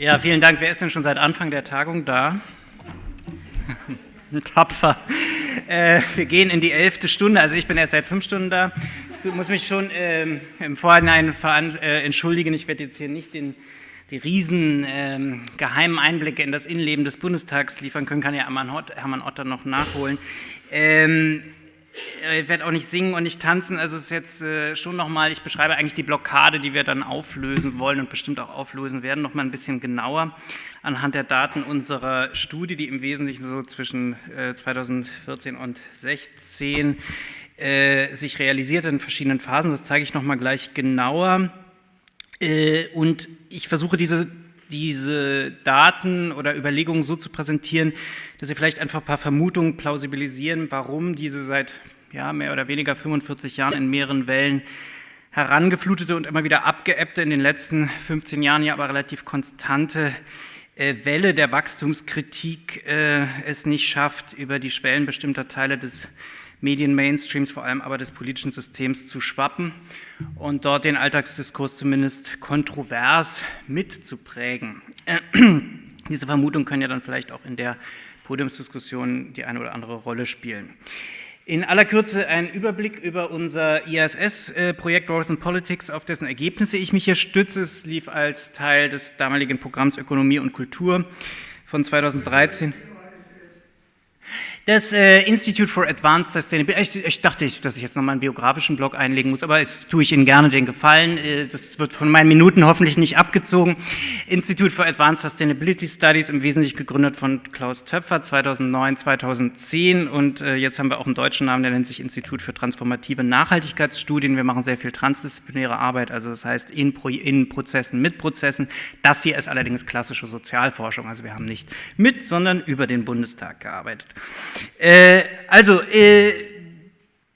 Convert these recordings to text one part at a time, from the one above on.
Ja, vielen Dank. Wer ist denn schon seit Anfang der Tagung da? Tapfer. Äh, wir gehen in die elfte Stunde, also ich bin erst seit fünf Stunden da. Ich muss mich schon ähm, im Vorhinein äh, entschuldigen, ich werde jetzt hier nicht den, die riesen ähm, geheimen Einblicke in das Innenleben des Bundestags liefern können, kann ja Hermann Otter noch nachholen. Ähm, ich werde auch nicht singen und nicht tanzen, also es ist jetzt äh, schon nochmal, ich beschreibe eigentlich die Blockade, die wir dann auflösen wollen und bestimmt auch auflösen werden, nochmal ein bisschen genauer anhand der Daten unserer Studie, die im Wesentlichen so zwischen äh, 2014 und 2016 äh, sich realisiert in verschiedenen Phasen, das zeige ich nochmal gleich genauer. Äh, und ich versuche diese diese Daten oder Überlegungen so zu präsentieren, dass Sie vielleicht einfach ein paar Vermutungen plausibilisieren, warum diese seit ja, mehr oder weniger 45 Jahren in mehreren Wellen herangeflutete und immer wieder abgeebbte, in den letzten 15 Jahren ja aber relativ konstante äh, Welle der Wachstumskritik äh, es nicht schafft, über die Schwellen bestimmter Teile des Medien-Mainstreams, vor allem aber des politischen Systems zu schwappen und dort den Alltagsdiskurs zumindest kontrovers mitzuprägen. Äh, diese Vermutungen können ja dann vielleicht auch in der Podiumsdiskussion die eine oder andere Rolle spielen. In aller Kürze ein Überblick über unser ISS-Projekt Growth and Politics, auf dessen Ergebnisse ich mich hier stütze. Es lief als Teil des damaligen Programms Ökonomie und Kultur von 2013. Das äh, Institute for Advanced Sustainability, ich, ich dachte, dass ich jetzt nochmal einen biografischen Blog einlegen muss, aber jetzt tue ich Ihnen gerne den Gefallen. Äh, das wird von meinen Minuten hoffentlich nicht abgezogen. Institute for Advanced Sustainability Studies, im Wesentlichen gegründet von Klaus Töpfer 2009, 2010 und äh, jetzt haben wir auch einen deutschen Namen, der nennt sich Institut für transformative Nachhaltigkeitsstudien. Wir machen sehr viel transdisziplinäre Arbeit, also das heißt in, Pro in Prozessen, mit Prozessen. Das hier ist allerdings klassische Sozialforschung, also wir haben nicht mit, sondern über den Bundestag gearbeitet. Äh, also, äh,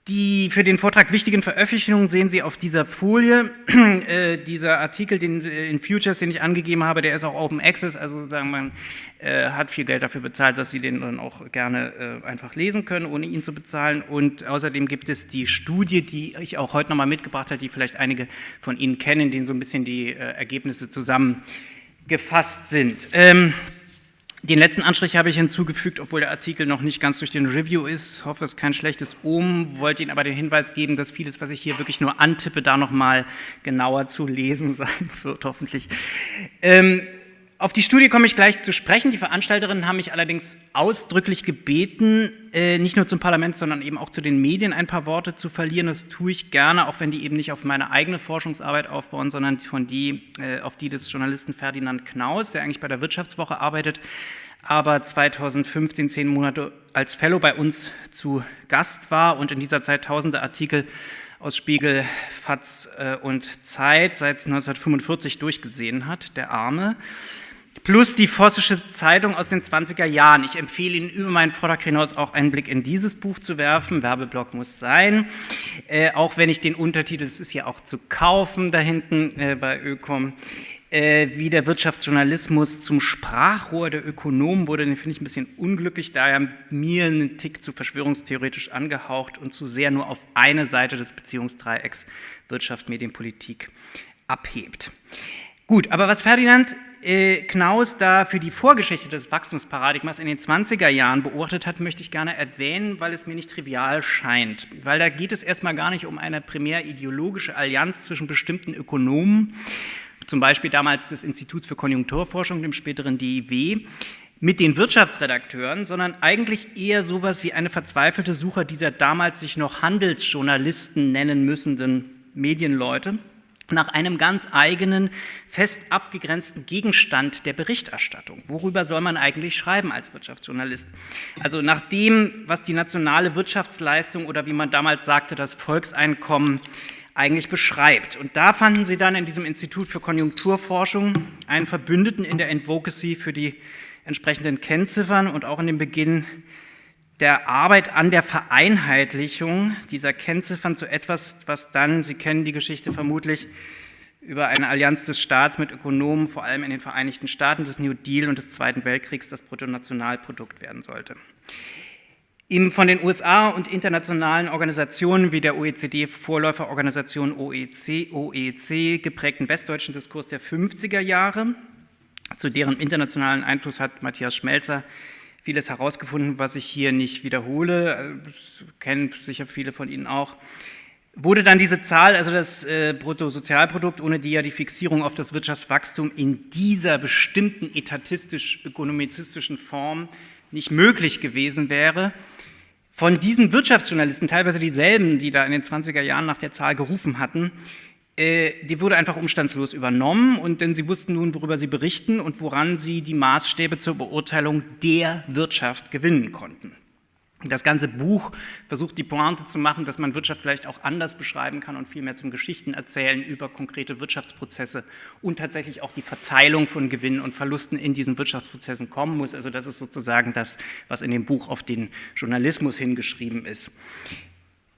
die für den Vortrag wichtigen Veröffentlichungen sehen Sie auf dieser Folie. äh, dieser Artikel den, äh, in Futures, den ich angegeben habe, der ist auch Open Access, also sagen man äh, hat viel Geld dafür bezahlt, dass Sie den dann auch gerne äh, einfach lesen können, ohne ihn zu bezahlen. Und außerdem gibt es die Studie, die ich auch heute nochmal mitgebracht habe, die vielleicht einige von Ihnen kennen, denen so ein bisschen die äh, Ergebnisse zusammengefasst sind. Ähm, den letzten Anstrich habe ich hinzugefügt, obwohl der Artikel noch nicht ganz durch den Review ist. Hoffe, es ist kein schlechtes Ohm. Wollte Ihnen aber den Hinweis geben, dass vieles, was ich hier wirklich nur antippe, da nochmal genauer zu lesen sein wird, hoffentlich. Ähm, auf die Studie komme ich gleich zu sprechen. Die Veranstalterinnen haben mich allerdings ausdrücklich gebeten, äh, nicht nur zum Parlament, sondern eben auch zu den Medien ein paar Worte zu verlieren. Das tue ich gerne, auch wenn die eben nicht auf meine eigene Forschungsarbeit aufbauen, sondern von die, äh, auf die des Journalisten Ferdinand Knaus, der eigentlich bei der Wirtschaftswoche arbeitet, aber 2015 zehn Monate als Fellow bei uns zu Gast war und in dieser Zeit tausende Artikel aus Spiegel, FATS äh, und Zeit seit 1945 durchgesehen hat, der Arme plus die Vossische Zeitung aus den 20er Jahren. Ich empfehle Ihnen über meinen Vortrag hinaus auch einen Blick in dieses Buch zu werfen. Werbeblock muss sein. Äh, auch wenn ich den Untertitel, es ist ja auch zu kaufen da hinten äh, bei Ökom, äh, wie der Wirtschaftsjournalismus zum Sprachrohr der Ökonomen wurde, den finde ich ein bisschen unglücklich, da er mir einen Tick zu verschwörungstheoretisch angehaucht und zu sehr nur auf eine Seite des Beziehungsdreiecks Wirtschaft, Medien, Politik abhebt. Gut, aber was Ferdinand Knaus da für die Vorgeschichte des Wachstumsparadigmas in den 20er Jahren beobachtet hat, möchte ich gerne erwähnen, weil es mir nicht trivial scheint. Weil da geht es erstmal gar nicht um eine primär ideologische Allianz zwischen bestimmten Ökonomen, zum Beispiel damals des Instituts für Konjunkturforschung, dem späteren DIW, mit den Wirtschaftsredakteuren, sondern eigentlich eher sowas wie eine verzweifelte Suche dieser damals sich noch Handelsjournalisten nennen müssenden Medienleute nach einem ganz eigenen, fest abgegrenzten Gegenstand der Berichterstattung. Worüber soll man eigentlich schreiben als Wirtschaftsjournalist? Also nach dem, was die nationale Wirtschaftsleistung oder wie man damals sagte, das Volkseinkommen eigentlich beschreibt. Und da fanden sie dann in diesem Institut für Konjunkturforschung einen Verbündeten in der Advocacy für die entsprechenden Kennziffern und auch in dem Beginn der Arbeit an der Vereinheitlichung dieser Kennziffern zu etwas, was dann, Sie kennen die Geschichte vermutlich, über eine Allianz des Staats mit Ökonomen, vor allem in den Vereinigten Staaten, des New Deal und des Zweiten Weltkriegs das Bruttonationalprodukt werden sollte. Im von den USA und internationalen Organisationen wie der OECD-Vorläuferorganisation OEC, OEC geprägten westdeutschen Diskurs der 50er Jahre Zu deren internationalen Einfluss hat Matthias Schmelzer vieles herausgefunden, was ich hier nicht wiederhole, das kennen sicher viele von Ihnen auch. Wurde dann diese Zahl, also das äh, Bruttosozialprodukt, ohne die ja die Fixierung auf das Wirtschaftswachstum in dieser bestimmten etatistisch-ökonomizistischen Form nicht möglich gewesen wäre, von diesen Wirtschaftsjournalisten, teilweise dieselben, die da in den 20er Jahren nach der Zahl gerufen hatten, äh, die wurde einfach umstandslos übernommen und denn sie wussten nun, worüber sie berichten und woran sie die Maßstäbe zur Beurteilung der Wirtschaft gewinnen konnten. Das ganze Buch versucht die Pointe zu machen, dass man Wirtschaft vielleicht auch anders beschreiben kann und viel mehr zum Geschichten erzählen über konkrete Wirtschaftsprozesse und tatsächlich auch die Verteilung von Gewinnen und Verlusten in diesen Wirtschaftsprozessen kommen muss. Also das ist sozusagen das, was in dem Buch auf den Journalismus hingeschrieben ist.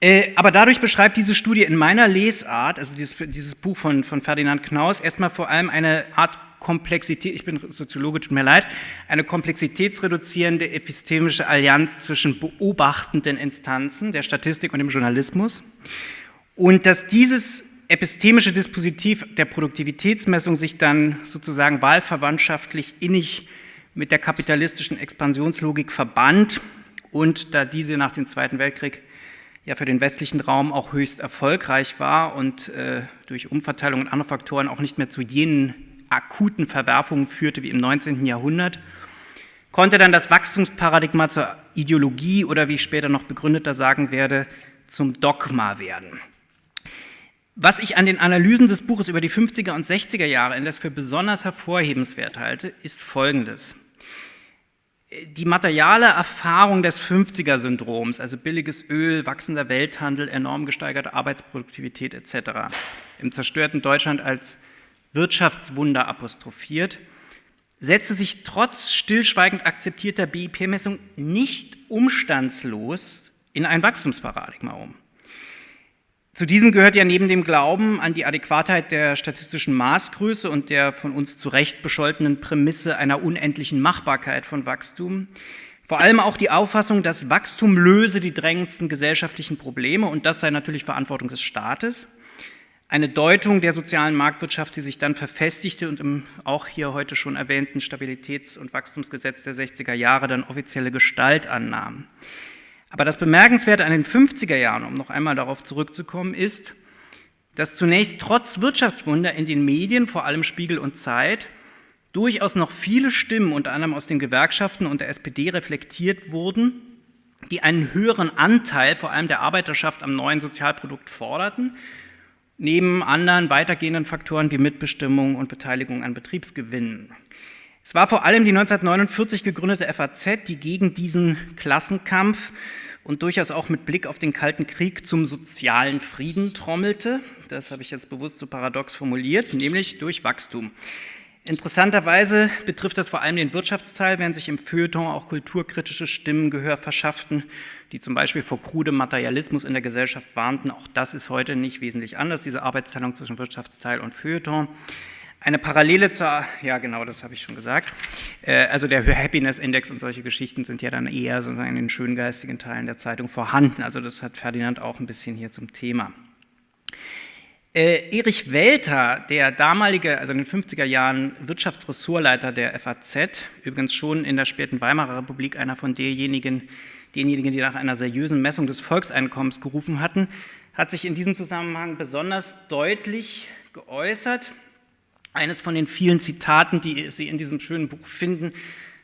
Äh, aber dadurch beschreibt diese Studie in meiner Lesart, also dieses, dieses Buch von, von Ferdinand Knaus, erstmal vor allem eine Art Komplexität, ich bin Soziologe, tut mir leid, eine komplexitätsreduzierende epistemische Allianz zwischen beobachtenden Instanzen der Statistik und dem Journalismus. Und dass dieses epistemische Dispositiv der Produktivitätsmessung sich dann sozusagen wahlverwandtschaftlich innig mit der kapitalistischen Expansionslogik verband und da diese nach dem Zweiten Weltkrieg ja für den westlichen Raum auch höchst erfolgreich war und äh, durch Umverteilung und andere Faktoren auch nicht mehr zu jenen akuten Verwerfungen führte wie im 19. Jahrhundert, konnte dann das Wachstumsparadigma zur Ideologie oder wie ich später noch begründeter sagen werde, zum Dogma werden. Was ich an den Analysen des Buches über die 50er und 60er Jahre indes für besonders hervorhebenswert halte, ist Folgendes die materiale Erfahrung des 50er-Syndroms, also billiges Öl, wachsender Welthandel, enorm gesteigerte Arbeitsproduktivität etc., im zerstörten Deutschland als Wirtschaftswunder apostrophiert, setzte sich trotz stillschweigend akzeptierter BIP-Messung nicht umstandslos in ein Wachstumsparadigma um. Zu diesem gehört ja neben dem Glauben an die Adäquatheit der statistischen Maßgröße und der von uns zu Recht bescholtenen Prämisse einer unendlichen Machbarkeit von Wachstum vor allem auch die Auffassung, dass Wachstum löse die drängendsten gesellschaftlichen Probleme und das sei natürlich Verantwortung des Staates. Eine Deutung der sozialen Marktwirtschaft, die sich dann verfestigte und im auch hier heute schon erwähnten Stabilitäts- und Wachstumsgesetz der 60er Jahre dann offizielle Gestalt annahm. Aber das Bemerkenswerte an den 50er Jahren, um noch einmal darauf zurückzukommen, ist, dass zunächst trotz Wirtschaftswunder in den Medien, vor allem Spiegel und Zeit, durchaus noch viele Stimmen, unter anderem aus den Gewerkschaften und der SPD, reflektiert wurden, die einen höheren Anteil, vor allem der Arbeiterschaft, am neuen Sozialprodukt forderten, neben anderen weitergehenden Faktoren wie Mitbestimmung und Beteiligung an Betriebsgewinnen. Es war vor allem die 1949 gegründete FAZ, die gegen diesen Klassenkampf und durchaus auch mit Blick auf den Kalten Krieg zum sozialen Frieden trommelte. Das habe ich jetzt bewusst so paradox formuliert, nämlich durch Wachstum. Interessanterweise betrifft das vor allem den Wirtschaftsteil, während sich im Feuilleton auch kulturkritische Stimmen Gehör verschafften, die zum Beispiel vor krudem Materialismus in der Gesellschaft warnten. Auch das ist heute nicht wesentlich anders, diese Arbeitsteilung zwischen Wirtschaftsteil und Feuilleton. Eine Parallele zur, ja genau, das habe ich schon gesagt, äh, also der Happiness Index und solche Geschichten sind ja dann eher sozusagen in den schöngeistigen Teilen der Zeitung vorhanden. Also das hat Ferdinand auch ein bisschen hier zum Thema. Äh, Erich Welter, der damalige, also in den 50er Jahren Wirtschaftsressortleiter der FAZ, übrigens schon in der späten Weimarer Republik einer von derjenigen, denjenigen, die nach einer seriösen Messung des Volkseinkommens gerufen hatten, hat sich in diesem Zusammenhang besonders deutlich geäußert. Eines von den vielen Zitaten, die Sie in diesem schönen Buch finden,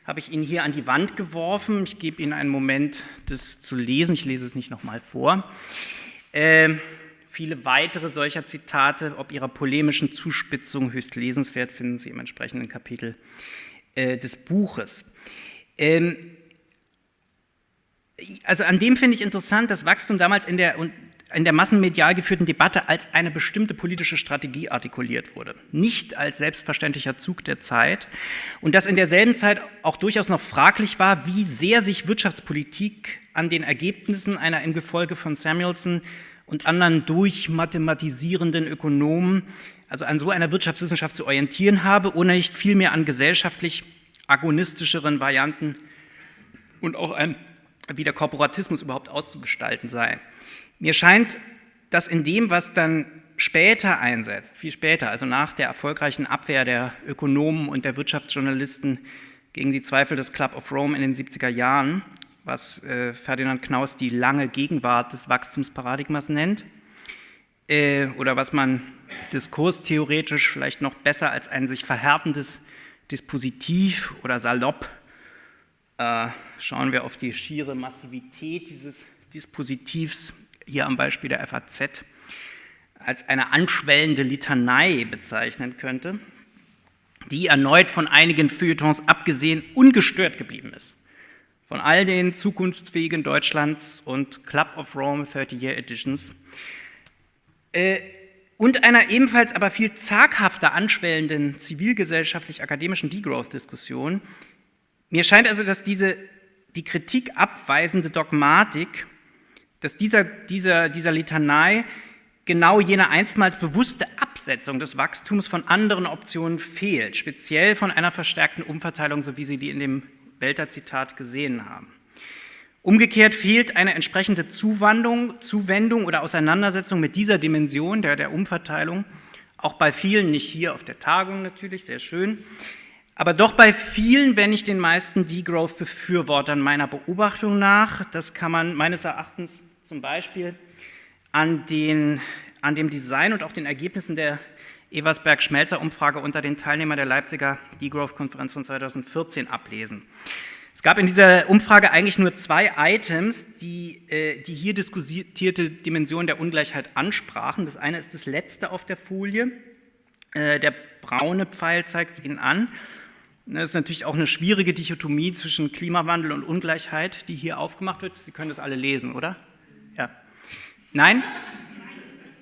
habe ich Ihnen hier an die Wand geworfen. Ich gebe Ihnen einen Moment, das zu lesen. Ich lese es nicht nochmal vor. Äh, viele weitere solcher Zitate, ob ihrer polemischen Zuspitzung höchst lesenswert, finden Sie im entsprechenden Kapitel äh, des Buches. Ähm, also an dem finde ich interessant, dass Wachstum damals in der in der massenmedial geführten Debatte als eine bestimmte politische Strategie artikuliert wurde, nicht als selbstverständlicher Zug der Zeit und dass in derselben Zeit auch durchaus noch fraglich war, wie sehr sich Wirtschaftspolitik an den Ergebnissen einer im Gefolge von Samuelson und anderen durchmathematisierenden Ökonomen, also an so einer Wirtschaftswissenschaft zu orientieren habe, ohne nicht vielmehr an gesellschaftlich agonistischeren Varianten und auch einem, wie der Korporatismus überhaupt auszugestalten sei. Mir scheint, dass in dem, was dann später einsetzt, viel später, also nach der erfolgreichen Abwehr der Ökonomen und der Wirtschaftsjournalisten gegen die Zweifel des Club of Rome in den 70er Jahren, was äh, Ferdinand Knaus die lange Gegenwart des Wachstumsparadigmas nennt, äh, oder was man diskurstheoretisch vielleicht noch besser als ein sich verhärtendes Dispositiv oder Salopp äh, schauen wir auf die schiere Massivität dieses Dispositivs, hier am Beispiel der FAZ, als eine anschwellende Litanei bezeichnen könnte, die erneut von einigen Feuilletons abgesehen ungestört geblieben ist. Von all den zukunftsfähigen Deutschlands und Club of Rome 30-Year Editions. Äh, und einer ebenfalls aber viel zaghafter anschwellenden zivilgesellschaftlich-akademischen Degrowth-Diskussion. Mir scheint also, dass diese die Kritik abweisende Dogmatik, dass dieser, dieser, dieser Litanei genau jene einstmals bewusste Absetzung des Wachstums von anderen Optionen fehlt, speziell von einer verstärkten Umverteilung, so wie Sie die in dem Welter-Zitat gesehen haben. Umgekehrt fehlt eine entsprechende Zuwandung, Zuwendung oder Auseinandersetzung mit dieser Dimension der, der Umverteilung, auch bei vielen, nicht hier auf der Tagung natürlich, sehr schön, aber doch bei vielen, wenn nicht den meisten Degrowth-Befürwortern meiner Beobachtung nach, das kann man meines Erachtens zum Beispiel an, den, an dem Design und auch den Ergebnissen der Eversberg-Schmelzer-Umfrage unter den Teilnehmern der Leipziger Degrowth-Konferenz von 2014 ablesen. Es gab in dieser Umfrage eigentlich nur zwei Items, die äh, die hier diskutierte Dimension der Ungleichheit ansprachen. Das eine ist das letzte auf der Folie. Äh, der braune Pfeil zeigt es Ihnen an. Das ist natürlich auch eine schwierige Dichotomie zwischen Klimawandel und Ungleichheit, die hier aufgemacht wird. Sie können das alle lesen, oder? Nein?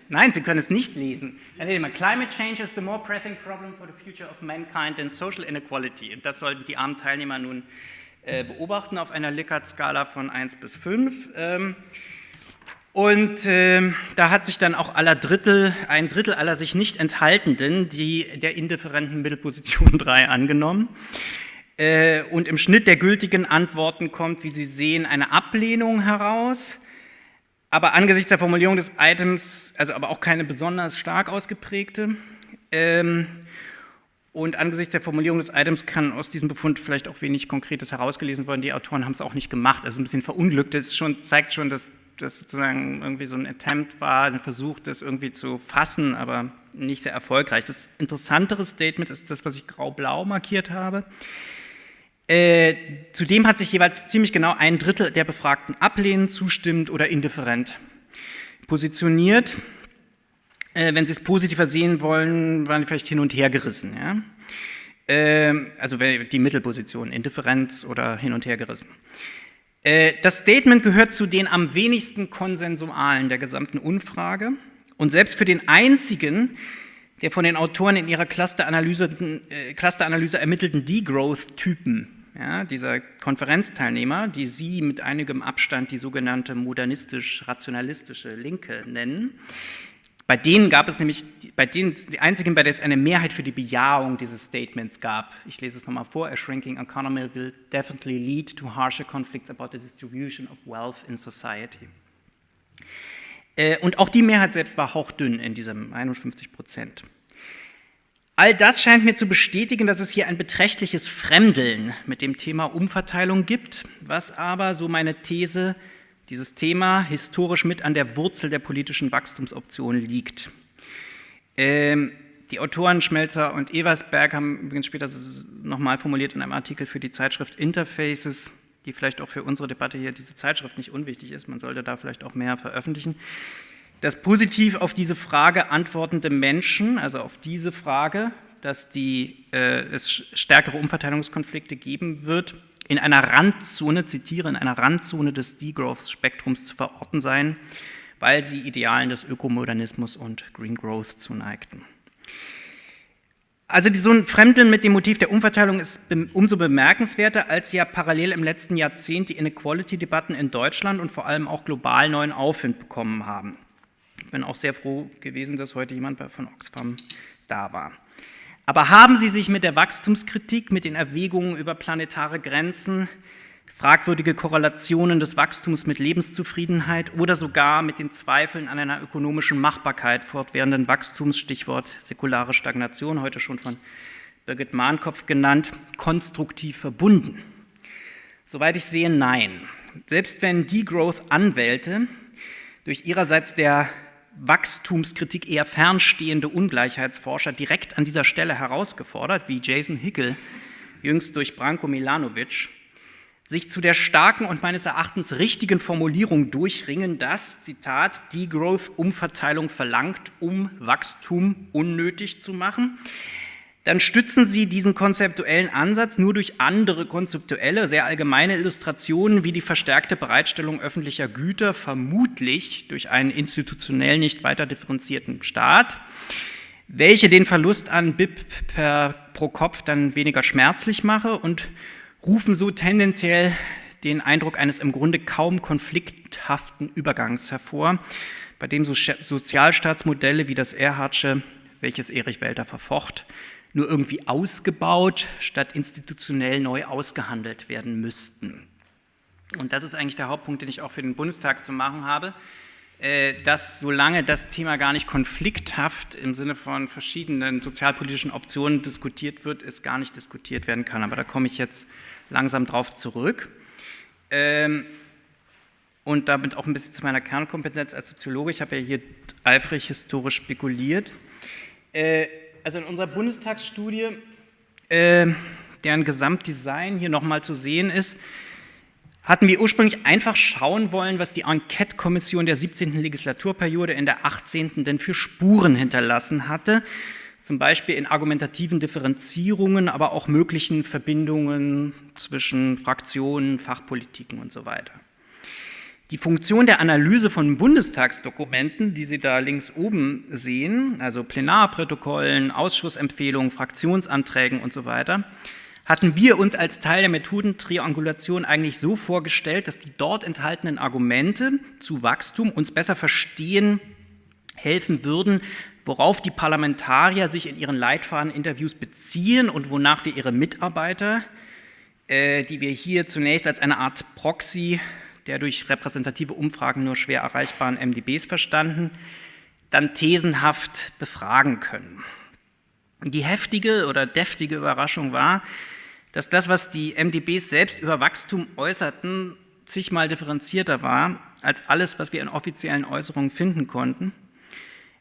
Nein, Sie können es nicht lesen. Climate change is the more pressing problem for the future of mankind than social inequality. Und das sollten die armen Teilnehmer nun äh, beobachten auf einer Likert-Skala von 1 bis 5. Ähm, und äh, da hat sich dann auch aller Drittel, ein Drittel aller sich nicht enthaltenden, die der indifferenten Mittelposition 3 angenommen. Äh, und im Schnitt der gültigen Antworten kommt, wie Sie sehen, eine Ablehnung heraus. Aber angesichts der Formulierung des Items, also aber auch keine besonders stark ausgeprägte. Ähm, und angesichts der Formulierung des Items kann aus diesem Befund vielleicht auch wenig Konkretes herausgelesen werden. Die Autoren haben es auch nicht gemacht. Es ist ein bisschen verunglückt. Das schon, zeigt schon, dass das sozusagen irgendwie so ein Attempt war, ein Versuch, das irgendwie zu fassen, aber nicht sehr erfolgreich. Das interessantere Statement ist das, was ich grau-blau markiert habe. Äh, zudem hat sich jeweils ziemlich genau ein Drittel der Befragten ablehnend, zustimmend oder indifferent positioniert. Äh, wenn Sie es positiver sehen wollen, waren die vielleicht hin und her gerissen. Ja? Äh, also die Mittelposition, Indifferenz oder hin und her gerissen. Äh, das Statement gehört zu den am wenigsten konsensualen der gesamten Umfrage und selbst für den einzigen, der von den Autoren in ihrer Clusteranalyse, äh, Clusteranalyse ermittelten Degrowth-Typen, ja, dieser Konferenzteilnehmer, die Sie mit einigem Abstand die sogenannte modernistisch-rationalistische Linke nennen, bei denen gab es nämlich, bei denen, die einzigen, bei der es eine Mehrheit für die Bejahung dieses Statements gab. Ich lese es nochmal vor. A shrinking economy will definitely lead to harsher conflicts about the distribution of wealth in society. Äh, und auch die Mehrheit selbst war hauchdünn in diesem 51 Prozent. All das scheint mir zu bestätigen, dass es hier ein beträchtliches Fremdeln mit dem Thema Umverteilung gibt, was aber, so meine These, dieses Thema historisch mit an der Wurzel der politischen Wachstumsoption liegt. Ähm, die Autoren Schmelzer und Eversberg haben übrigens später nochmal formuliert in einem Artikel für die Zeitschrift Interfaces, die vielleicht auch für unsere Debatte hier, diese Zeitschrift nicht unwichtig ist, man sollte da vielleicht auch mehr veröffentlichen, dass positiv auf diese Frage antwortende Menschen, also auf diese Frage, dass die, äh, es stärkere Umverteilungskonflikte geben wird, in einer Randzone, zitiere, in einer Randzone des Degrowth-Spektrums zu verorten seien, weil sie Idealen des Ökomodernismus und Green Growth zuneigten. Also so ein Fremdeln mit dem Motiv der Umverteilung ist umso bemerkenswerter, als ja parallel im letzten Jahrzehnt die Inequality-Debatten in Deutschland und vor allem auch global neuen Aufwind bekommen haben. Ich bin auch sehr froh gewesen, dass heute jemand von Oxfam da war. Aber haben Sie sich mit der Wachstumskritik, mit den Erwägungen über planetare Grenzen, fragwürdige Korrelationen des Wachstums mit Lebenszufriedenheit oder sogar mit den Zweifeln an einer ökonomischen Machbarkeit fortwährenden Wachstums, Stichwort säkulare Stagnation, heute schon von Birgit Mahnkopf genannt, konstruktiv verbunden? Soweit ich sehe, nein. Selbst wenn Degrowth-Anwälte durch ihrerseits der Wachstumskritik eher fernstehende Ungleichheitsforscher direkt an dieser Stelle herausgefordert, wie Jason Hickel jüngst durch Branko Milanovic, sich zu der starken und meines Erachtens richtigen Formulierung durchringen, dass, Zitat, Degrowth Umverteilung verlangt, um Wachstum unnötig zu machen, dann stützen Sie diesen konzeptuellen Ansatz nur durch andere konzeptuelle, sehr allgemeine Illustrationen wie die verstärkte Bereitstellung öffentlicher Güter, vermutlich durch einen institutionell nicht weiter differenzierten Staat, welche den Verlust an BIP per, pro Kopf dann weniger schmerzlich mache und rufen so tendenziell den Eindruck eines im Grunde kaum konflikthaften Übergangs hervor, bei dem so Sozialstaatsmodelle wie das Erhardsche, welches Erich Welter verfocht, nur irgendwie ausgebaut, statt institutionell neu ausgehandelt werden müssten. Und das ist eigentlich der Hauptpunkt, den ich auch für den Bundestag zu machen habe, äh, dass solange das Thema gar nicht konflikthaft im Sinne von verschiedenen sozialpolitischen Optionen diskutiert wird, es gar nicht diskutiert werden kann. Aber da komme ich jetzt langsam drauf zurück. Ähm, und damit auch ein bisschen zu meiner Kernkompetenz als Soziologe. Ich habe ja hier eifrig historisch spekuliert. Also in unserer Bundestagsstudie, äh, deren Gesamtdesign hier nochmal zu sehen ist, hatten wir ursprünglich einfach schauen wollen, was die Enquete-Kommission der 17. Legislaturperiode in der 18. denn für Spuren hinterlassen hatte, zum Beispiel in argumentativen Differenzierungen, aber auch möglichen Verbindungen zwischen Fraktionen, Fachpolitiken und so weiter. Die Funktion der Analyse von Bundestagsdokumenten, die Sie da links oben sehen, also Plenarprotokollen, Ausschussempfehlungen, Fraktionsanträgen und so weiter, hatten wir uns als Teil der Methodentriangulation eigentlich so vorgestellt, dass die dort enthaltenen Argumente zu Wachstum uns besser verstehen helfen würden, worauf die Parlamentarier sich in ihren Leitfadeninterviews beziehen und wonach wir ihre Mitarbeiter, äh, die wir hier zunächst als eine Art Proxy der durch repräsentative Umfragen nur schwer erreichbaren MDBs verstanden, dann thesenhaft befragen können. Die heftige oder deftige Überraschung war, dass das, was die MDBs selbst über Wachstum äußerten, zigmal differenzierter war als alles, was wir in offiziellen Äußerungen finden konnten.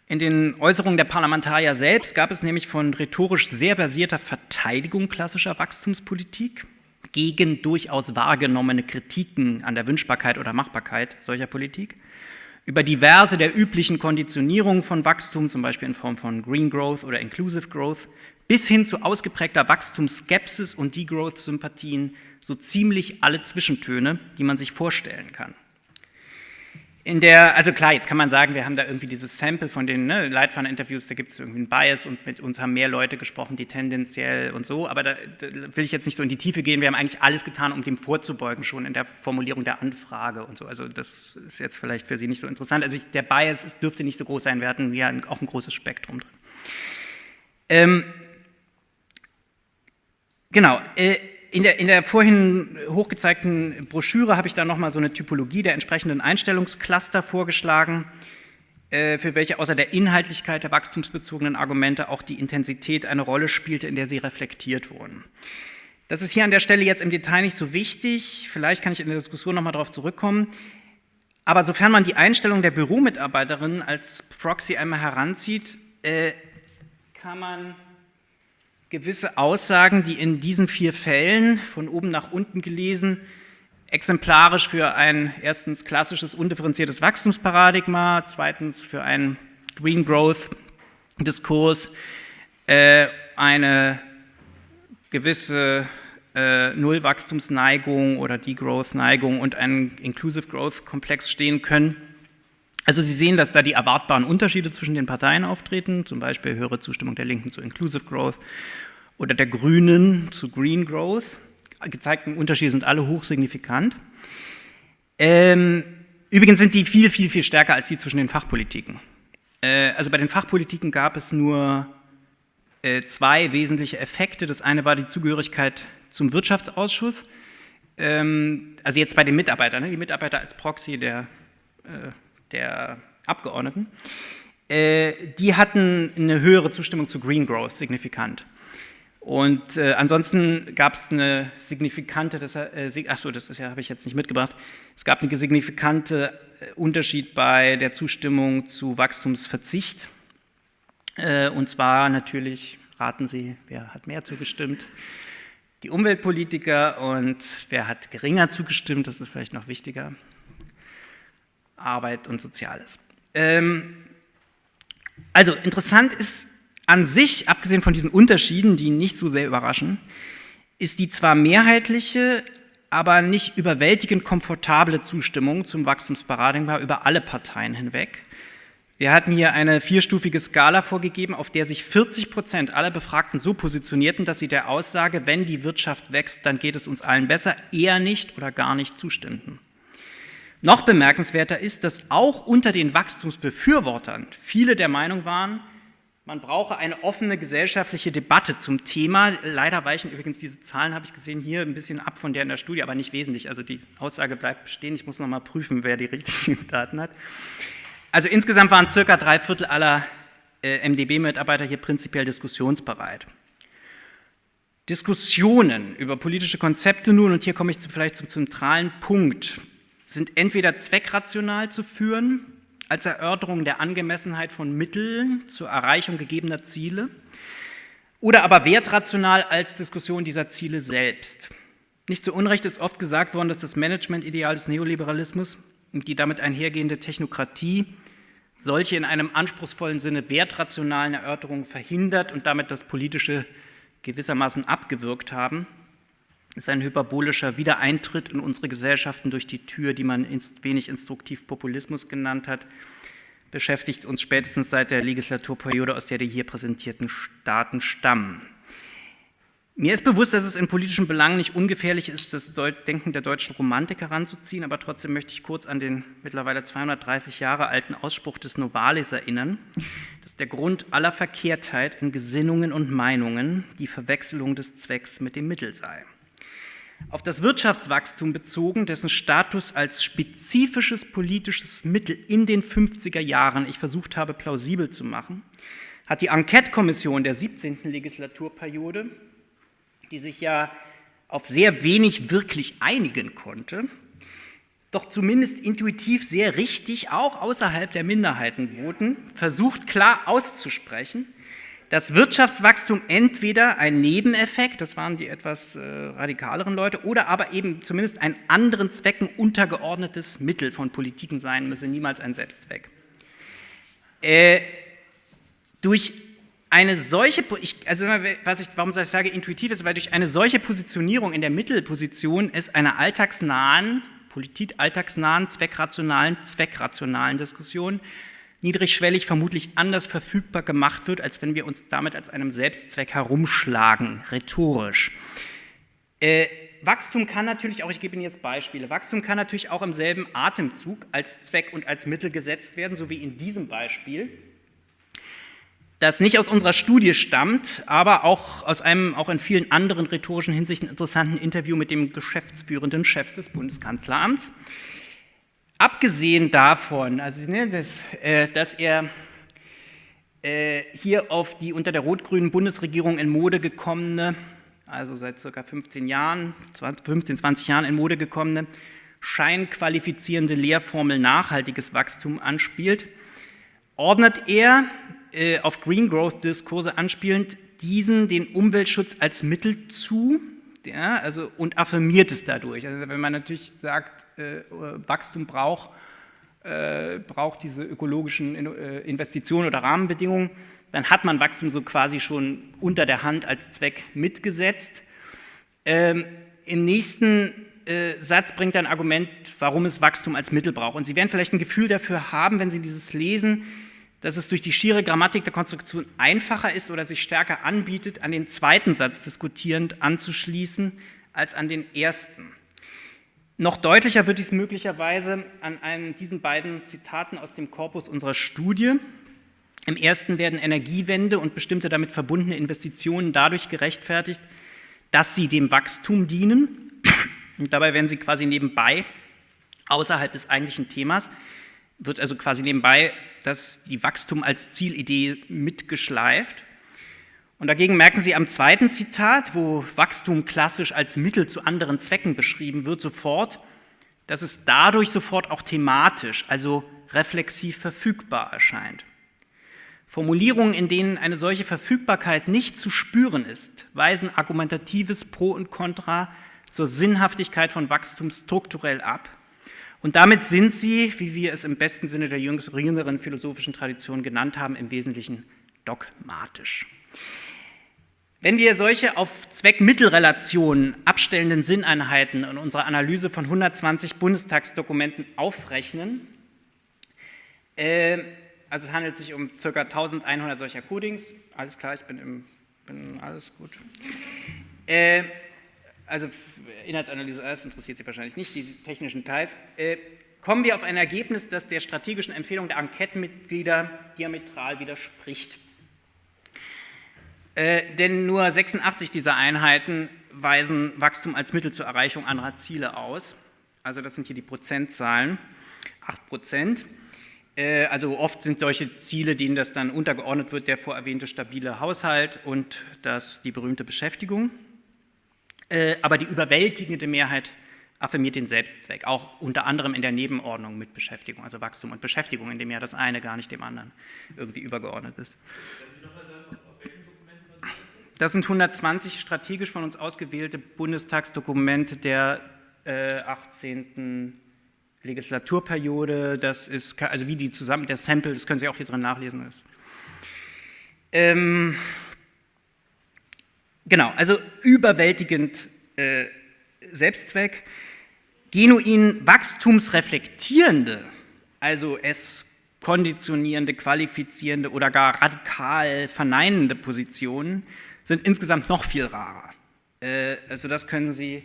In den Äußerungen der Parlamentarier selbst gab es nämlich von rhetorisch sehr versierter Verteidigung klassischer Wachstumspolitik gegen durchaus wahrgenommene Kritiken an der Wünschbarkeit oder Machbarkeit solcher Politik, über diverse der üblichen Konditionierungen von Wachstum, zum Beispiel in Form von Green Growth oder Inclusive Growth, bis hin zu ausgeprägter Wachstumsskepsis und Degrowth-Sympathien, so ziemlich alle Zwischentöne, die man sich vorstellen kann. In der, also klar, jetzt kann man sagen, wir haben da irgendwie dieses Sample von den ne, Leitfaden-Interviews, da gibt es irgendwie einen Bias und mit uns haben mehr Leute gesprochen, die tendenziell und so, aber da, da, will ich jetzt nicht so in die Tiefe gehen, wir haben eigentlich alles getan, um dem vorzubeugen, schon in der Formulierung der Anfrage und so, also das ist jetzt vielleicht für Sie nicht so interessant, also ich, der Bias ist, dürfte nicht so groß sein, wir hatten ja auch ein großes Spektrum drin. Ähm, genau, äh, in der, in der vorhin hochgezeigten Broschüre habe ich da nochmal so eine Typologie der entsprechenden Einstellungscluster vorgeschlagen, äh, für welche außer der Inhaltlichkeit der wachstumsbezogenen Argumente auch die Intensität eine Rolle spielte, in der sie reflektiert wurden. Das ist hier an der Stelle jetzt im Detail nicht so wichtig, vielleicht kann ich in der Diskussion nochmal darauf zurückkommen, aber sofern man die Einstellung der Büromitarbeiterin als Proxy einmal heranzieht, äh, kann man gewisse Aussagen, die in diesen vier Fällen von oben nach unten gelesen exemplarisch für ein erstens klassisches undifferenziertes Wachstumsparadigma, zweitens für einen Green Growth Diskurs, äh, eine gewisse äh, Nullwachstumsneigung oder Degrowth-Neigung und einen Inclusive Growth-Komplex stehen können. Also Sie sehen, dass da die erwartbaren Unterschiede zwischen den Parteien auftreten, zum Beispiel höhere Zustimmung der Linken zu Inclusive Growth oder der Grünen zu Green Growth. Gezeigten Unterschiede sind alle hochsignifikant. Ähm, übrigens sind die viel, viel, viel stärker als die zwischen den Fachpolitiken. Äh, also bei den Fachpolitiken gab es nur äh, zwei wesentliche Effekte. Das eine war die Zugehörigkeit zum Wirtschaftsausschuss, ähm, also jetzt bei den Mitarbeitern, ne, die Mitarbeiter als Proxy der, äh, der Abgeordneten, äh, die hatten eine höhere Zustimmung zu Green Growth, signifikant. Und äh, ansonsten gab es eine signifikante, das, äh, achso, das ja, habe ich jetzt nicht mitgebracht, es gab einen signifikante äh, Unterschied bei der Zustimmung zu Wachstumsverzicht. Äh, und zwar natürlich, raten Sie, wer hat mehr zugestimmt? Die Umweltpolitiker und wer hat geringer zugestimmt, das ist vielleicht noch wichtiger, Arbeit und Soziales. Ähm, also interessant ist an sich, abgesehen von diesen Unterschieden, die nicht so sehr überraschen, ist die zwar mehrheitliche, aber nicht überwältigend komfortable Zustimmung zum Wachstumsparadigma über alle Parteien hinweg. Wir hatten hier eine vierstufige Skala vorgegeben, auf der sich 40 Prozent aller Befragten so positionierten, dass sie der Aussage, wenn die Wirtschaft wächst, dann geht es uns allen besser, eher nicht oder gar nicht zustimmten. Noch bemerkenswerter ist, dass auch unter den Wachstumsbefürwortern viele der Meinung waren, man brauche eine offene gesellschaftliche Debatte zum Thema. Leider weichen übrigens diese Zahlen, habe ich gesehen, hier ein bisschen ab von der in der Studie, aber nicht wesentlich. Also die Aussage bleibt bestehen. Ich muss noch mal prüfen, wer die richtigen Daten hat. Also insgesamt waren circa drei Viertel aller äh, MdB-Mitarbeiter hier prinzipiell diskussionsbereit. Diskussionen über politische Konzepte nun, und hier komme ich vielleicht zum zentralen Punkt, sind entweder zweckrational zu führen, als Erörterung der Angemessenheit von Mitteln zur Erreichung gegebener Ziele oder aber wertrational als Diskussion dieser Ziele selbst. Nicht zu Unrecht ist oft gesagt worden, dass das Managementideal des Neoliberalismus und die damit einhergehende Technokratie solche in einem anspruchsvollen Sinne wertrationalen Erörterungen verhindert und damit das Politische gewissermaßen abgewürgt haben. Ist ein hyperbolischer Wiedereintritt in unsere Gesellschaften durch die Tür, die man wenig instruktiv Populismus genannt hat, beschäftigt uns spätestens seit der Legislaturperiode, aus der die hier präsentierten Staaten stammen. Mir ist bewusst, dass es in politischen Belangen nicht ungefährlich ist, das Denken der deutschen Romantik heranzuziehen, aber trotzdem möchte ich kurz an den mittlerweile 230 Jahre alten Ausspruch des Novalis erinnern, dass der Grund aller Verkehrtheit in Gesinnungen und Meinungen die Verwechslung des Zwecks mit dem Mittel sei. Auf das Wirtschaftswachstum bezogen, dessen Status als spezifisches politisches Mittel in den 50er Jahren ich versucht habe plausibel zu machen, hat die Enquete-Kommission der 17. Legislaturperiode, die sich ja auf sehr wenig wirklich einigen konnte, doch zumindest intuitiv sehr richtig, auch außerhalb der Minderheitenvoten, versucht klar auszusprechen, dass Wirtschaftswachstum entweder ein Nebeneffekt, das waren die etwas äh, radikaleren Leute, oder aber eben zumindest ein anderen Zwecken untergeordnetes Mittel von Politiken sein müsse, niemals ein Selbstzweck. Äh, durch eine solche, ich, also was ich, warum ich sage intuitiv ist, weil durch eine solche Positionierung in der Mittelposition es einer alltagsnahen, Politik alltagsnahen, zweckrationalen, zweckrationalen Diskussion niedrigschwellig vermutlich anders verfügbar gemacht wird, als wenn wir uns damit als einem Selbstzweck herumschlagen, rhetorisch. Äh, Wachstum kann natürlich auch, ich gebe Ihnen jetzt Beispiele, Wachstum kann natürlich auch im selben Atemzug als Zweck und als Mittel gesetzt werden, so wie in diesem Beispiel, das nicht aus unserer Studie stammt, aber auch aus einem auch in vielen anderen rhetorischen Hinsichten interessanten Interview mit dem geschäftsführenden Chef des Bundeskanzleramts. Abgesehen davon, also, ne, dass, äh, dass er äh, hier auf die unter der rot-grünen Bundesregierung in Mode gekommene, also seit circa 15 Jahren, 20, 15, 20 Jahren in Mode gekommene, scheinqualifizierende Lehrformel nachhaltiges Wachstum anspielt, ordnet er äh, auf Green Growth Diskurse anspielend diesen den Umweltschutz als Mittel zu, ja, also, und affirmiert es dadurch. Also wenn man natürlich sagt, äh, Wachstum braucht, äh, braucht diese ökologischen äh, Investitionen oder Rahmenbedingungen, dann hat man Wachstum so quasi schon unter der Hand als Zweck mitgesetzt. Ähm, Im nächsten äh, Satz bringt er ein Argument, warum es Wachstum als Mittel braucht. Und Sie werden vielleicht ein Gefühl dafür haben, wenn Sie dieses lesen, dass es durch die schiere Grammatik der Konstruktion einfacher ist oder sich stärker anbietet, an den zweiten Satz diskutierend anzuschließen, als an den ersten. Noch deutlicher wird dies möglicherweise an einem, diesen beiden Zitaten aus dem Korpus unserer Studie. Im ersten werden Energiewende und bestimmte damit verbundene Investitionen dadurch gerechtfertigt, dass sie dem Wachstum dienen, Und dabei werden sie quasi nebenbei, außerhalb des eigentlichen Themas, wird also quasi nebenbei das, die Wachstum als Zielidee mitgeschleift. Und dagegen merken Sie am zweiten Zitat, wo Wachstum klassisch als Mittel zu anderen Zwecken beschrieben wird, sofort, dass es dadurch sofort auch thematisch, also reflexiv verfügbar erscheint. Formulierungen, in denen eine solche Verfügbarkeit nicht zu spüren ist, weisen argumentatives Pro und Contra zur Sinnhaftigkeit von Wachstum strukturell ab. Und damit sind sie, wie wir es im besten Sinne der jüngeren philosophischen Tradition genannt haben, im Wesentlichen dogmatisch. Wenn wir solche auf Zweck-Mittel-Relationen abstellenden Sinneinheiten in unserer Analyse von 120 Bundestagsdokumenten aufrechnen, äh, also es handelt sich um ca. 1100 solcher Codings, alles klar, ich bin, im, bin alles gut. Äh, also Inhaltsanalyse, das interessiert Sie wahrscheinlich nicht, die technischen Teils, äh, kommen wir auf ein Ergebnis, das der strategischen Empfehlung der Enquetenmitglieder diametral widerspricht. Äh, denn nur 86 dieser Einheiten weisen Wachstum als Mittel zur Erreichung anderer Ziele aus. Also das sind hier die Prozentzahlen, 8 Prozent. Äh, also oft sind solche Ziele, denen das dann untergeordnet wird, der vorerwähnte stabile Haushalt und das, die berühmte Beschäftigung. Äh, aber die überwältigende Mehrheit affirmiert den Selbstzweck, auch unter anderem in der Nebenordnung mit Beschäftigung, also Wachstum und Beschäftigung, in dem ja das eine gar nicht dem anderen irgendwie übergeordnet ist. Das sind 120 strategisch von uns ausgewählte Bundestagsdokumente der äh, 18. Legislaturperiode. Das ist, also wie die zusammen, der Sample, das können Sie auch hier drin nachlesen. Ist. Ähm, genau, also überwältigend äh, Selbstzweck. Genuin wachstumsreflektierende, also es konditionierende, qualifizierende oder gar radikal verneinende Positionen sind insgesamt noch viel rarer. Äh, also das können Sie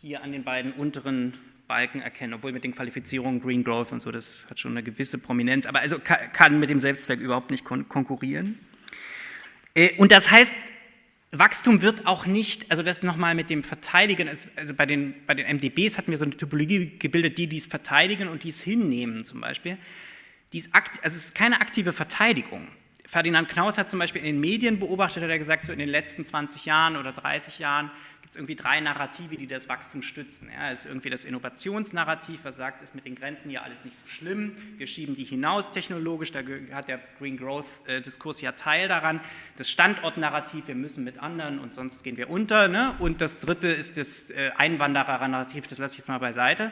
hier an den beiden unteren Balken erkennen, obwohl mit den Qualifizierungen Green Growth und so, das hat schon eine gewisse Prominenz, aber also kann mit dem Selbstzweck überhaupt nicht kon konkurrieren. Äh, und das heißt, Wachstum wird auch nicht, also das nochmal mit dem Verteidigen, also bei den, bei den MDBs hatten wir so eine Typologie gebildet, die dies verteidigen und dies hinnehmen zum Beispiel. Dies also es ist keine aktive Verteidigung. Ferdinand Knaus hat zum Beispiel in den Medien beobachtet, hat er gesagt, so in den letzten 20 Jahren oder 30 Jahren gibt es irgendwie drei Narrative, die das Wachstum stützen. Ja, es ist irgendwie das Innovationsnarrativ, was sagt, ist mit den Grenzen ja alles nicht so schlimm, wir schieben die hinaus technologisch, da hat der Green Growth-Diskurs ja Teil daran. Das Standortnarrativ, wir müssen mit anderen und sonst gehen wir unter. Ne? Und das dritte ist das äh, Einwanderer-Narrativ, das lasse ich jetzt mal beiseite.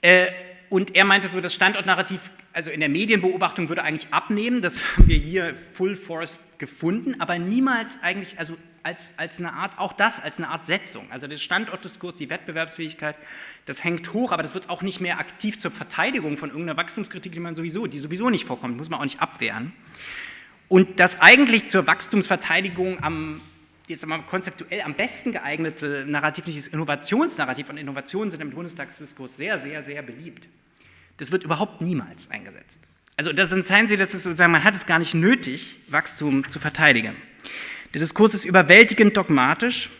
Äh, und er meinte so, das Standortnarrativ, also in der Medienbeobachtung würde eigentlich abnehmen, das haben wir hier full force gefunden, aber niemals eigentlich, also als, als eine Art, auch das als eine Art Setzung. Also der Standortdiskurs, die Wettbewerbsfähigkeit, das hängt hoch, aber das wird auch nicht mehr aktiv zur Verteidigung von irgendeiner Wachstumskritik, die man sowieso, die sowieso nicht vorkommt, muss man auch nicht abwehren. Und das eigentlich zur Wachstumsverteidigung am jetzt mal konzeptuell am besten geeignete Narrativ, nicht das Innovationsnarrativ, und Innovationen sind im Bundestagsdiskurs sehr, sehr, sehr beliebt. Das wird überhaupt niemals eingesetzt. Also das zeigen Sie, dass es sozusagen, man hat es gar nicht nötig, Wachstum zu verteidigen. Der Diskurs ist überwältigend dogmatisch.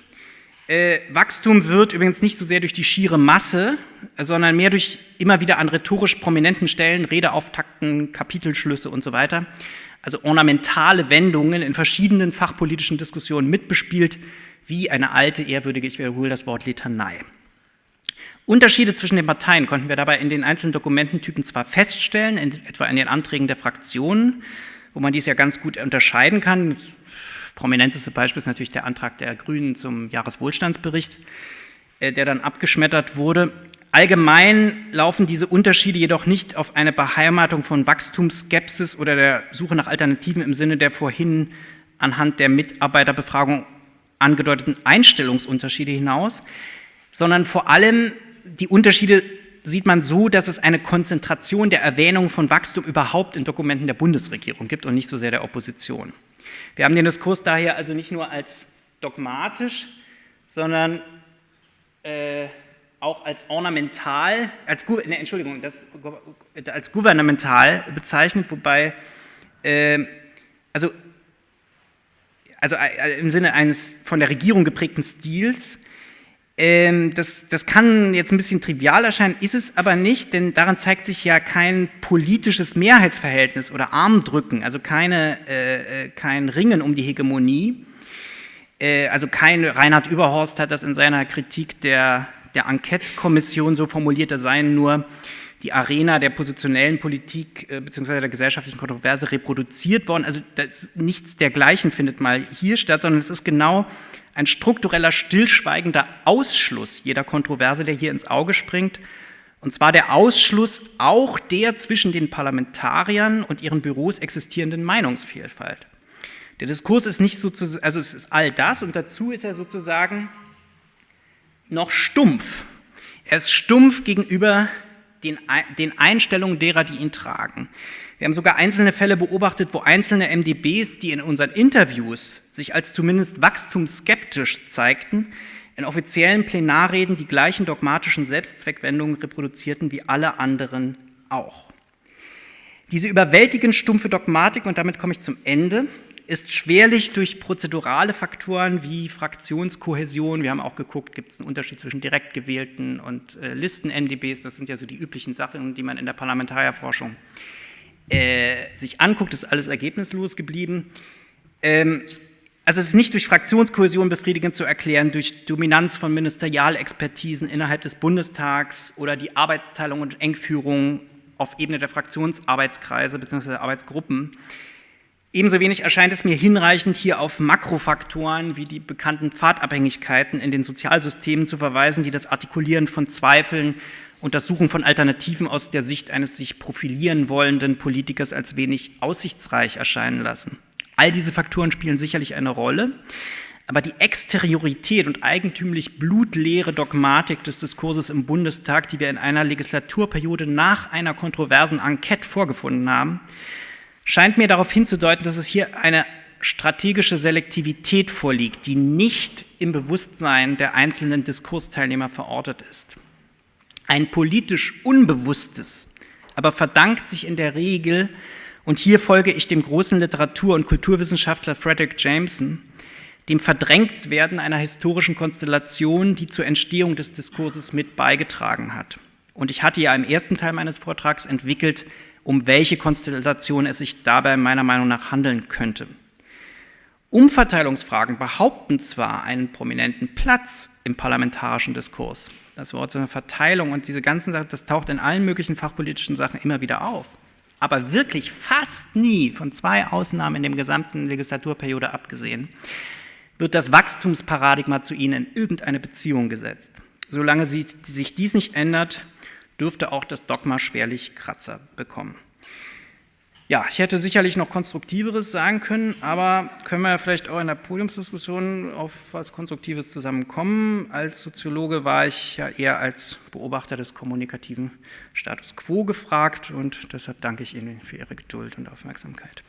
Äh, Wachstum wird übrigens nicht so sehr durch die schiere Masse, sondern mehr durch immer wieder an rhetorisch prominenten Stellen, Redeauftakten, Kapitelschlüsse und so weiter, also ornamentale Wendungen in verschiedenen fachpolitischen Diskussionen mitbespielt, wie eine alte, ehrwürdige, ich wiederhole das Wort, Litanei. Unterschiede zwischen den Parteien konnten wir dabei in den einzelnen Dokumententypen zwar feststellen, in, etwa in den Anträgen der Fraktionen, wo man dies ja ganz gut unterscheiden kann. Das prominenteste Beispiel ist natürlich der Antrag der Grünen zum Jahreswohlstandsbericht, äh, der dann abgeschmettert wurde. Allgemein laufen diese Unterschiede jedoch nicht auf eine Beheimatung von Wachstumsskepsis oder der Suche nach Alternativen im Sinne der vorhin anhand der Mitarbeiterbefragung angedeuteten Einstellungsunterschiede hinaus, sondern vor allem die Unterschiede sieht man so, dass es eine Konzentration der Erwähnung von Wachstum überhaupt in Dokumenten der Bundesregierung gibt und nicht so sehr der Opposition. Wir haben den Diskurs daher also nicht nur als dogmatisch, sondern äh, auch als ornamental, als, ne, Entschuldigung, das, als gouvernemental bezeichnet, wobei, äh, also, also äh, im Sinne eines von der Regierung geprägten Stils, Ähm, das, das kann jetzt ein bisschen trivial erscheinen, ist es aber nicht, denn daran zeigt sich ja kein politisches Mehrheitsverhältnis oder Armdrücken, also keine, äh, äh kein Ringen um die Hegemonie. Äh, also kein, Reinhard Überhorst hat das in seiner Kritik der, der Enquete-Kommission so formuliert, da seien nur die Arena der positionellen Politik äh, bzw. der gesellschaftlichen Kontroverse reproduziert worden. Also nichts dergleichen findet mal hier statt, sondern es ist genau ein struktureller, stillschweigender Ausschluss jeder Kontroverse, der hier ins Auge springt. Und zwar der Ausschluss auch der zwischen den Parlamentariern und ihren Büros existierenden Meinungsvielfalt. Der Diskurs ist nicht sozusagen, also es ist all das und dazu ist er sozusagen noch stumpf. Er ist stumpf gegenüber den, den Einstellungen derer, die ihn tragen. Wir haben sogar einzelne Fälle beobachtet, wo einzelne MDBs, die in unseren Interviews sich als zumindest wachstumsskeptisch zeigten, in offiziellen Plenarreden die gleichen dogmatischen Selbstzweckwendungen reproduzierten wie alle anderen auch. Diese überwältigend stumpfe Dogmatik, und damit komme ich zum Ende, ist schwerlich durch prozedurale Faktoren wie Fraktionskohäsion, wir haben auch geguckt, gibt es einen Unterschied zwischen direkt gewählten und äh, Listen-MDBs, das sind ja so die üblichen Sachen, die man in der Parlamentarierforschung äh, sich anguckt, ist alles ergebnislos geblieben. Ähm, also es ist nicht durch Fraktionskohäsion befriedigend zu erklären, durch Dominanz von Ministerialexpertisen innerhalb des Bundestags oder die Arbeitsteilung und Engführung auf Ebene der Fraktionsarbeitskreise bzw. Arbeitsgruppen. Ebenso wenig erscheint es mir hinreichend, hier auf Makrofaktoren wie die bekannten Pfadabhängigkeiten in den Sozialsystemen zu verweisen, die das Artikulieren von Zweifeln und das Suchen von Alternativen aus der Sicht eines sich profilieren wollenden Politikers als wenig aussichtsreich erscheinen lassen. All diese Faktoren spielen sicherlich eine Rolle, aber die Exteriorität und eigentümlich blutleere Dogmatik des Diskurses im Bundestag, die wir in einer Legislaturperiode nach einer kontroversen Enquete vorgefunden haben, scheint mir darauf hinzudeuten, dass es hier eine strategische Selektivität vorliegt, die nicht im Bewusstsein der einzelnen Diskursteilnehmer verortet ist. Ein politisch Unbewusstes, aber verdankt sich in der Regel, und hier folge ich dem großen Literatur- und Kulturwissenschaftler Frederick Jameson, dem Verdrängtwerden einer historischen Konstellation, die zur Entstehung des Diskurses mit beigetragen hat. Und ich hatte ja im ersten Teil meines Vortrags entwickelt, um welche Konstellation es sich dabei meiner Meinung nach handeln könnte. Umverteilungsfragen behaupten zwar einen prominenten Platz im parlamentarischen Diskurs. Das Wort eine Verteilung und diese ganzen Sachen, das taucht in allen möglichen fachpolitischen Sachen immer wieder auf. Aber wirklich fast nie, von zwei Ausnahmen in der gesamten Legislaturperiode abgesehen, wird das Wachstumsparadigma zu ihnen in irgendeine Beziehung gesetzt. Solange sich dies nicht ändert, dürfte auch das Dogma schwerlich Kratzer bekommen. Ja, ich hätte sicherlich noch Konstruktiveres sagen können, aber können wir vielleicht auch in der Podiumsdiskussion auf was Konstruktives zusammenkommen. Als Soziologe war ich ja eher als Beobachter des kommunikativen Status quo gefragt und deshalb danke ich Ihnen für Ihre Geduld und Aufmerksamkeit.